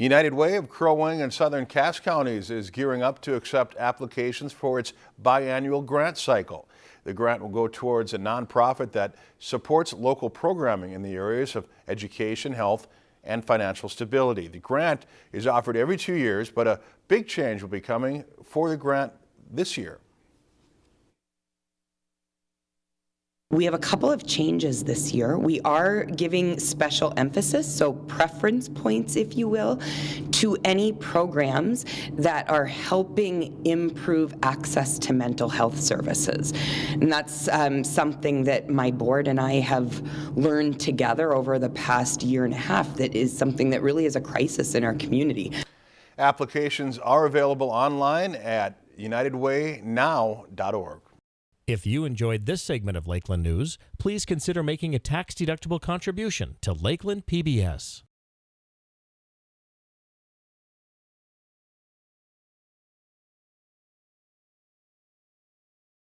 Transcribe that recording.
United Way of Crow Wing and Southern Cass counties is gearing up to accept applications for its biannual grant cycle. The grant will go towards a nonprofit that supports local programming in the areas of education, health, and financial stability. The grant is offered every two years, but a big change will be coming for the grant this year. We have a couple of changes this year. We are giving special emphasis, so preference points, if you will, to any programs that are helping improve access to mental health services. And that's um, something that my board and I have learned together over the past year and a half that is something that really is a crisis in our community. Applications are available online at unitedwaynow.org. If you enjoyed this segment of Lakeland News, please consider making a tax-deductible contribution to Lakeland PBS.